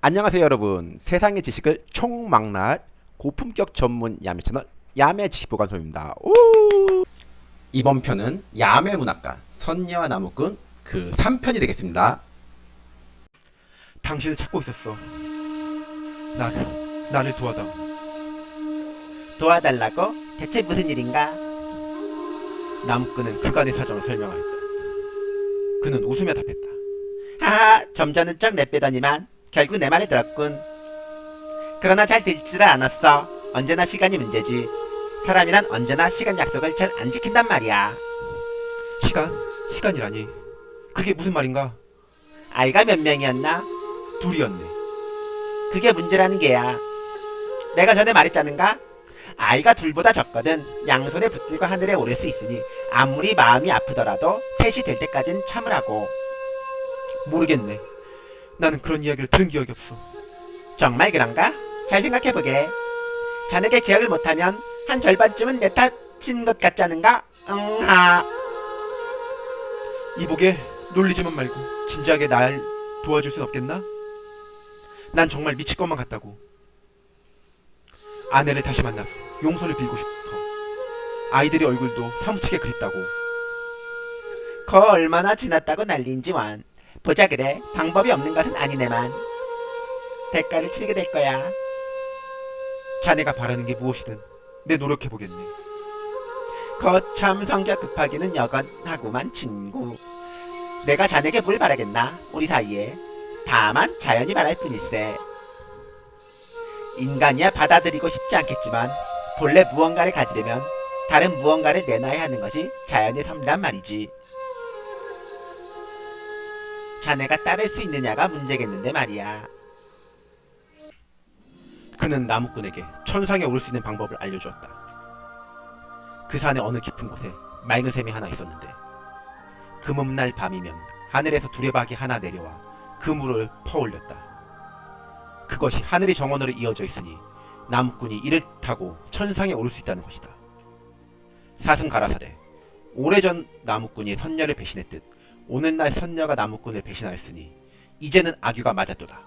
안녕하세요 여러분 세상의 지식을 총망라할 고품격 전문 야매 채널 야매 지식보관소입니다 오! 이번 편은 야매 문학관 선녀와 나무꾼 그 3편이 되겠습니다 당신을 찾고 있었어. 나를, 나를 도와다. 도와달라고? 대체 무슨 일인가? 나무꾼은 그간의 사정을 설명하였다. 그는 웃으며 답했다. 하하, 점잖은 척 내빼더니만 결국 내 말을 들었군. 그러나 잘 듣지를 않았어. 언제나 시간이 문제지. 사람이란 언제나 시간 약속을 잘 안 지킨단 말이야. 시간? 시간이라니. 그게 무슨 말인가? 아이가 몇 명이었나? 둘이었네. 그게 문제라는 게야. 내가 전에 말했잖은가? 아이가 둘보다 적거든 양손에 붙들고 하늘에 오를 수 있으니 아무리 마음이 아프더라도 셋이 될 때까진 참으라고. 모르겠네. 나는 그런 이야기를 들은 기억이 없어. 정말 그런가? 잘 생각해보게. 자네가 기억을 못하면 한 절반쯤은 내 탓인 것 같지 않은가? 응, 아. 이보게 놀리지만 말고 진지하게 날 도와줄 순 없겠나? 난 정말 미칠 것만 같다고. 아내를 다시 만나서 용서를 빌고 싶어. 아이들의 얼굴도 사무치게 그립다고. 거 얼마나 지났다고 난리인지 완. 보자 그래. 방법이 없는 것은 아니네만. 대가를 치르게 될 거야. 자네가 바라는 게 무엇이든 내 노력해보겠네. 거참 성격 급하기는 여건하구만 친구. 내가 자네에게 뭘 바라겠나? 우리 사이에. 다만 자연이 바랄 뿐일세. 인간이야 받아들이고 싶지 않겠지만 본래 무언가를 가지려면 다른 무언가를 내놔야 하는 것이 자연의 섭리란 말이지. 자네가 따를 수 있느냐가 문제겠는데 말이야. 그는 나무꾼에게 천상에 오를 수 있는 방법을 알려주었다. 그 산의 어느 깊은 곳에 맑은 샘이 하나 있었는데 금음날 밤이면 하늘에서 두레박이 하나 내려와 그 물을 퍼올렸다. 그것이 하늘의 정원으로 이어져 있으니 나무꾼이 이를 타고 천상에 오를 수 있다는 것이다. 사슴 가라사대 오래전 나무꾼이 선녀를 배신했듯 오늘날 선녀가 나무꾼을 배신하였으니 이제는 악유가 맞았도다.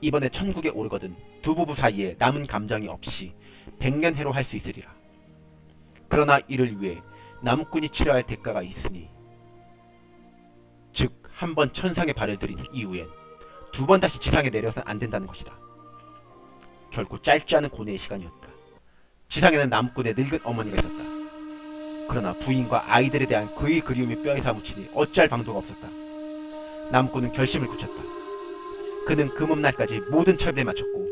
이번에 천국에 오르거든 두 부부 사이에 남은 감정이 없이 백년해로 할 수 있으리라. 그러나 이를 위해 나무꾼이 치러야 할 대가가 있으니 즉 한 번 천상에 발을 들인 이후엔 두 번 다시 지상에 내려서는 안 된다는 것이다. 결코 짧지 않은 고뇌의 시간이었다. 지상에는 나무꾼의 늙은 어머니가 있었다. 그러나 부인과 아이들에 대한 그의 그리움이 뼈에 사무치니 어찌할 방도가 없었다. 나무꾼은 결심을 굳혔다. 그는 금음날까지 모든 철비에 마쳤고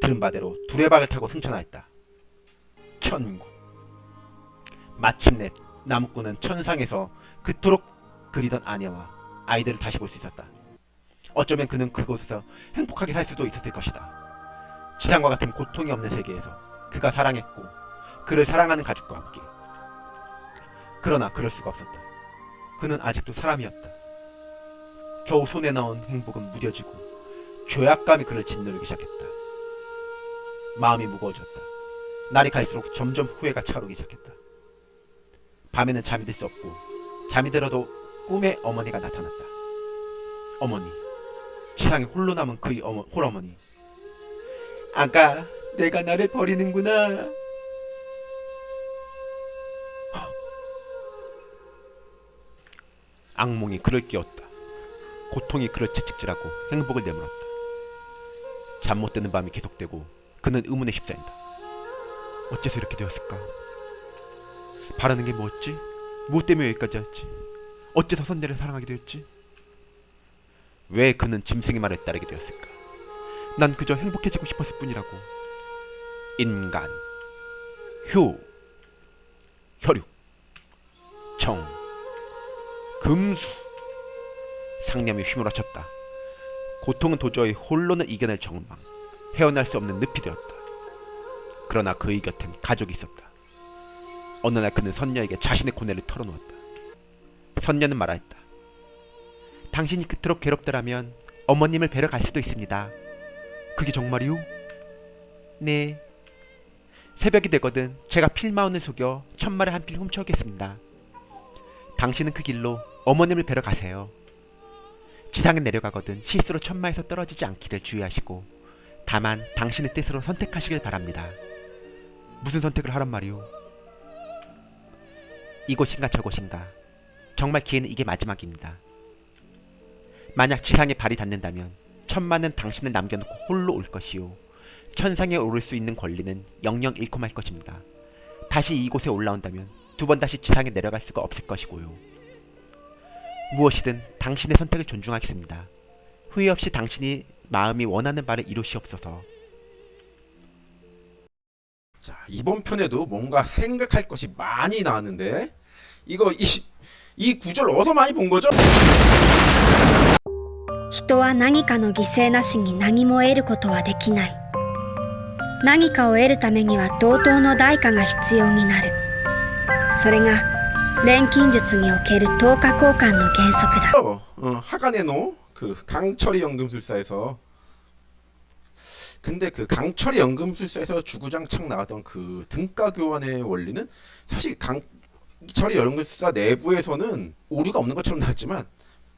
들은 바대로 두레박을 타고 승천하였다. 천국 마침내 나무꾼은 천상에서 그토록 그리던 아내와 아이들을 다시 볼 수 있었다. 어쩌면 그는 그곳에서 행복하게 살 수도 있었을 것이다. 지상과 같은 고통이 없는 세계에서 그가 사랑했고 그를 사랑하는 가족과 함께 그러나 그럴 수가 없었다. 그는 아직도 사람이었다. 겨우 손에 넣은 행복은 무뎌지고 죄악감이 그를 짓누르기 시작했다. 마음이 무거워졌다. 날이 갈수록 점점 후회가 차오르기 시작했다. 밤에는 잠이 들 수 없고 잠이 들어도 꿈에 어머니가 나타났다. 어머니, 지상에 홀로 남은 그의 어머, 홀어머니. 아가, 내가 나를 버리는구나. 악몽이 그를 깨웠다. 고통이 그를 채찍질하고 행복을 내물었다. 잠 못 드는 밤이 계속되고 그는 의문에 휩싸인다. 어째서 이렇게 되었을까? 바라는 게 뭐였지? 무엇 때문에 여기까지 왔지? 어째서 선녀를 사랑하게 되었지? 왜 그는 짐승의 말을 따르게 되었을까? 난 그저 행복해지고 싶었을 뿐이라고. 인간, 효, 혈육, 정, 금수. 상념이 휘몰아쳤다. 고통은 도저히 홀로는 이겨낼 정망, 헤어날 수 없는 늪이 되었다. 그러나 그의 곁엔 가족이 있었다. 어느 날 그는 선녀에게 자신의 고뇌를 털어놓았다. 선녀는 말하였다. 당신이 그토록 괴롭더라면 어머님을 뵈러 갈 수도 있습니다. 그게 정말이오? 네. 새벽이 되거든 제가 필마원을 속여 천마를 한 필 훔쳐오겠습니다. 당신은 그 길로 어머님을 뵈러 가세요. 지상에 내려가거든 실수로 천마에서 떨어지지 않기를 주의하시고 다만 당신의 뜻으로 선택하시길 바랍니다. 무슨 선택을 하란 말이오? 이곳인가 저곳인가 정말 기회는 이게 마지막입니다. 만약 지상에 발이 닿는다면 천마는 당신을 남겨놓고 홀로 올 것이요 천상에 오를 수 있는 권리는 영영 잃고 말 것입니다. 다시 이곳에 올라온다면 두 번 다시 지상에 내려갈 수가 없을 것이고요. 무엇이든 당신의 선택을 존중하겠습니다. 후회 없이 당신이 마음이 원하는 바를 이루시옵소서. 자 이번 편에도 뭔가 생각할 것이 많이 나왔는데 이거 이, 이 구절 어디서 많이 본 거죠? 人は何かの犠牲なしに何も得ることはできない何かを得るためには同等の代価が必要になる それが錬金術における等価交換の原則だ 어, 어, 하간의 노그 강철이 연금술사에서 근데 그 강철이 연금술사에서 주구장창 나왔던 그 등가 교환의 원리는 사실 강철이 연금술사 내부에서는 오류가 없는 것처럼 나왔지만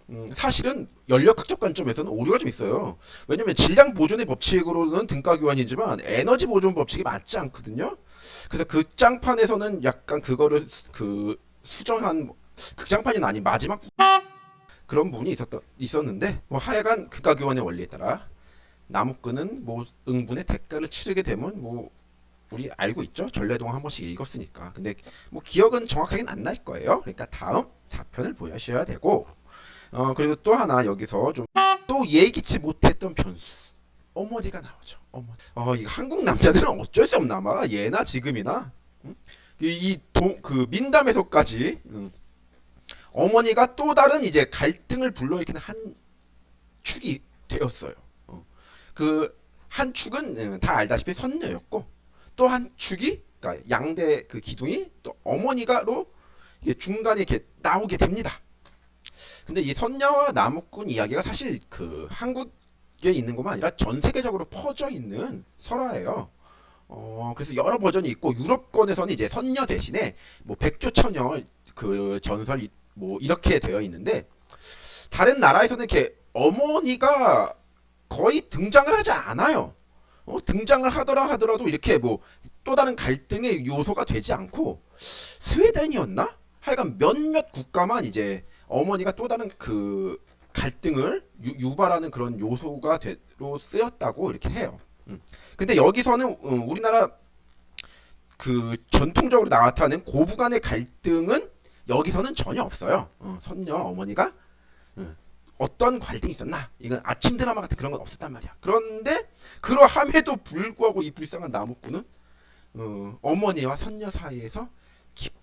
음, 사실은 연력학적 관점에서는 오류가 좀 있어요. 왜냐면 질량 보존의 법칙으로는 등가 교환이지만 에너지 보존 법칙이 맞지 않거든요. 그래서 그 극장판에서는 약간 그거를 그 수정한 극장판이 아닌 마지막 그런 부분이 있었던 있었는데 뭐 하여간 극가 교환의 원리에 따라 나무꾼은 뭐 응분의 대가를 치르게 되면 뭐 우리 알고 있죠? 전래동 한 번씩 읽었으니까. 근데 뭐 기억은 정확하게는 안 날 거예요. 그러니까 다음 4편을 보셔야 되고. 어 그리고 또 하나 여기서 좀 또 예기치 못했던 변수 어머니가 나오죠. 어머니 어 이거 한국 남자들은 어쩔 수 없나 봐. 예나 지금이나. 이그 민담에서까지 음, 어머니가 또 다른 이제 갈등을 불러일으키는 한 축이 되었어요. 그한 축은 음, 다 알다시피 선녀였고 또 한 축이 그러니까 양대 그 기둥이 또 어머니가로 중간에 이렇게 나오게 됩니다. 근데 이 선녀와 나무꾼 이야기가 사실 그 한국 에 있는 것만 아니라 전 세계적으로 퍼져 있는 설화예요. 어, 그래서 여러 버전이 있고 유럽권에서는 이제 선녀 대신에 뭐 백조처녀 그 전설 뭐 이렇게 되어 있는데 다른 나라에서는 이렇게 어머니가 거의 등장을 하지 않아요. 어, 등장을 하더라 하더라도 이렇게 뭐 또 다른 갈등의 요소가 되지 않고 스웨덴이었나? 하여간 몇몇 국가만 이제 어머니가 또 다른 그 갈등을 유, 발하는 그런 요소가 되로 쓰였다고 이렇게 해요. 음. 근데 여기서는 어, 우리나라 그 전통적으로 나타나는 고부 간의 갈등은 여기서는 전혀 없어요. 어, 선녀 어머니가 어, 어떤 갈등이 있었나? 이건 아침 드라마 같은 그런 건 없었단 말이야. 그런데 그러함에도 불구하고 이 불쌍한 나무꾼은 어, 어머니와 선녀 사이에서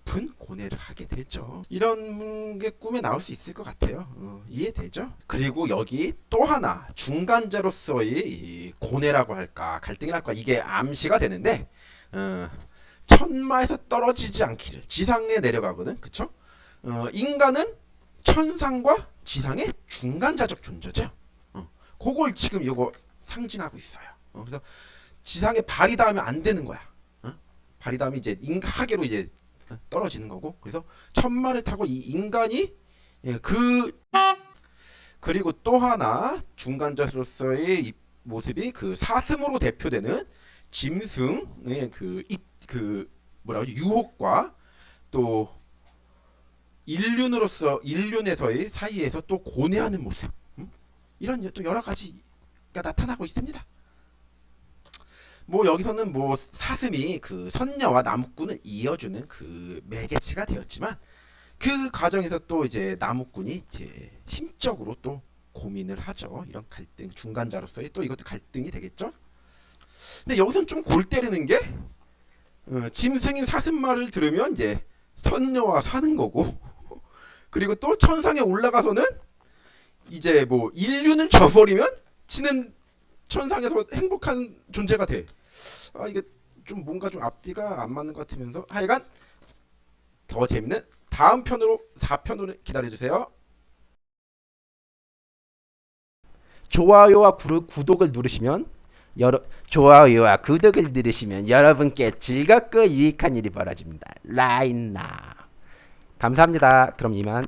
깊은 고뇌를 하게 되죠. 이런 게 꿈에 나올 수 있을 것 같아요. 어, 이해되죠? 그리고 여기 또 하나 중간자로서의 이 고뇌라고 할까 갈등이랄까 이게 암시가 되는데 어, 천마에서 떨어지지 않기를 지상에 내려가거든 그쵸? 어, 인간은 천상과 지상의 중간자적 존재죠 어, 그걸 지금 이거 상징하고 있어요 어, 그래서 지상에 발이 닿으면 안 되는 거야 어? 발이 닿으면 이제 인하계로 이제 떨어지는 거고 그래서 천마를 타고 이 인간이 예, 그 그리고 또 하나 중간자로서의 이 모습이 그 사슴으로 대표되는 짐승의 그 입 그 뭐라고 하지 유혹과 또 인륜으로서 인륜에서의 사이에서 또 고뇌하는 모습 음? 이런 또 여러 가지가 나타나고 있습니다. 뭐 여기서는 뭐 사슴이 그 선녀와 나무꾼을 이어주는 그 매개체가 되었지만 그 과정에서 또 이제 나무꾼이 이제 심적으로 또 고민을 하죠. 이런 갈등 중간자로서의 또 이것도 갈등이 되겠죠. 근데 여기서는 좀 골 때리는 게 어, 짐승인 사슴 말을 들으면 이제 선녀와 사는 거고 그리고 또 천상에 올라가서는 이제 뭐 인륜을 저버리면 지는 천상에서 행복한 존재가 돼. 아 이게 좀 뭔가 좀 앞뒤가 안 맞는 것 같으면서 하여간 더 재밌는 다음 편으로 4편으로 기다려주세요. 좋아요와 구, 구독을 누르시면 여러 좋아요와 구독을 누르시면 여러분께 즐겁고 유익한 일이 벌어집니다. 라인나 감사합니다. 그럼 이만